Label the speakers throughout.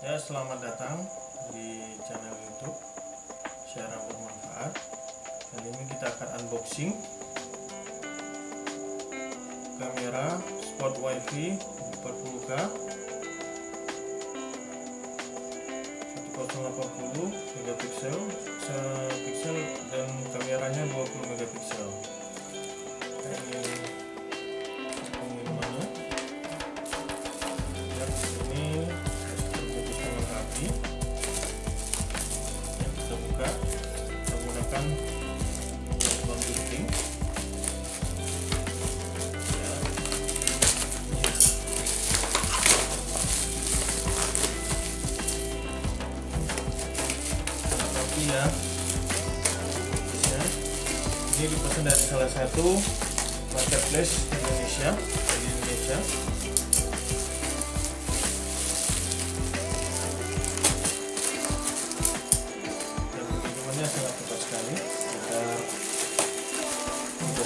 Speaker 1: Ya, selamat datang di channel YouTube. Siaran Bermanfaat. Kali ini kita akan unboxing kamera spot wifi 40K 1080 megapiksel ya. Ya. Ini dipesan dari salah satu marketplace Indonesia, di Indonesia.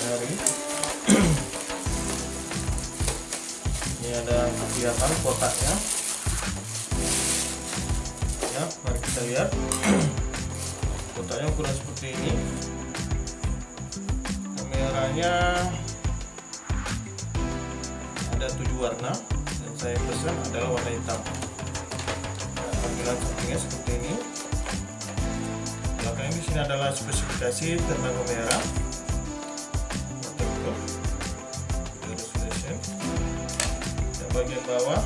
Speaker 1: sangat hari ini ada kelihatan kotaknya ya mari kita lihat kotaknya ukuran seperti ini. Kameranya ada tujuh warna dan saya pesan adalah warna hitam. Nah, tampilan sampingnya seperti ini. Belakangnya di sini adalah spesifikasi tentang kamera. Resolution dan bagian bawah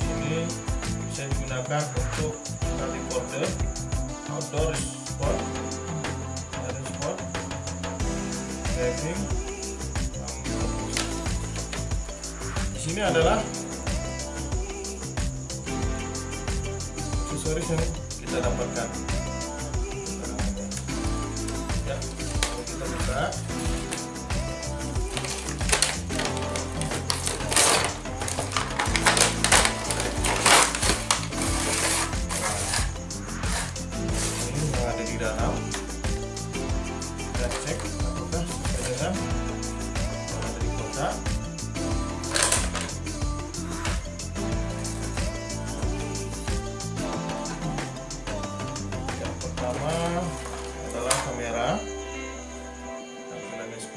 Speaker 1: sini bisa digunakan untuk recorder outdoor di sini adalah aksesoris yang kita dapatkan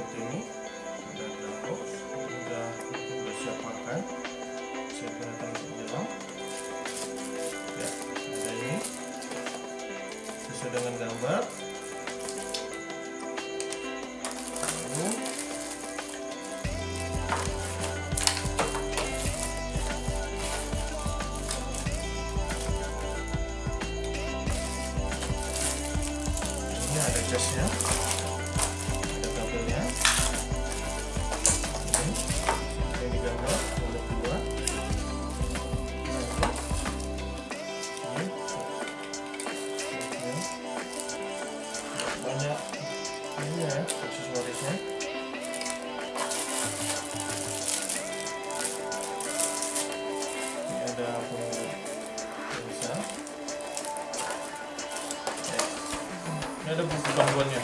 Speaker 1: seperti ini. Sudah ada box sudah sudah siap pakai saya gunakan untuk menyelam ya ada ini. Sesuai dengan gambar. Lalu ini ada casnya ada buku panduannya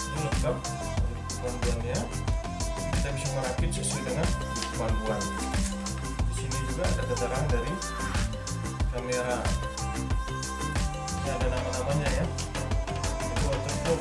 Speaker 1: ini lengkap buku panduannya kita bisa merakit sesuai dengan panduan di sini juga ada keterangan dari kamera. Ini ada nama-namanya ya. Itu waterproof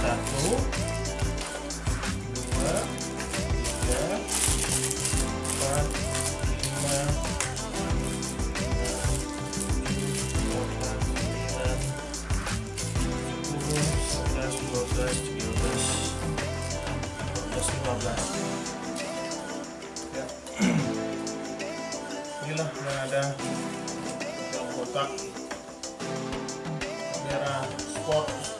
Speaker 1: satu. Dua. Tiga. Empat. Lima. Ya. inilah yang ada dalam kotak. Kamera sport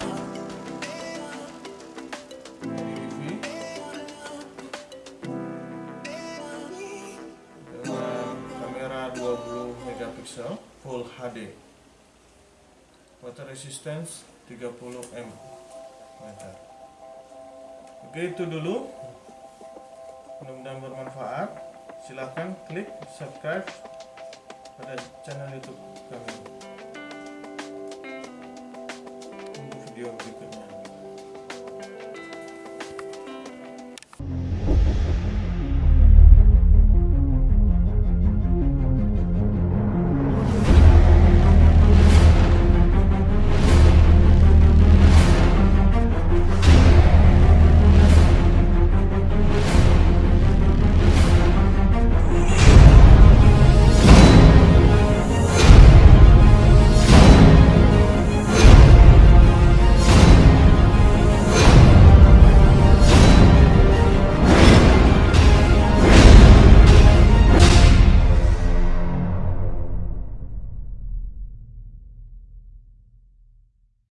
Speaker 1: megapiksel full HD water resistance 30 m meter. Oke itu dulu. Mudah-mudahan bermanfaat. Silahkan klik subscribe pada channel youtube kami. Untuk video berikutnya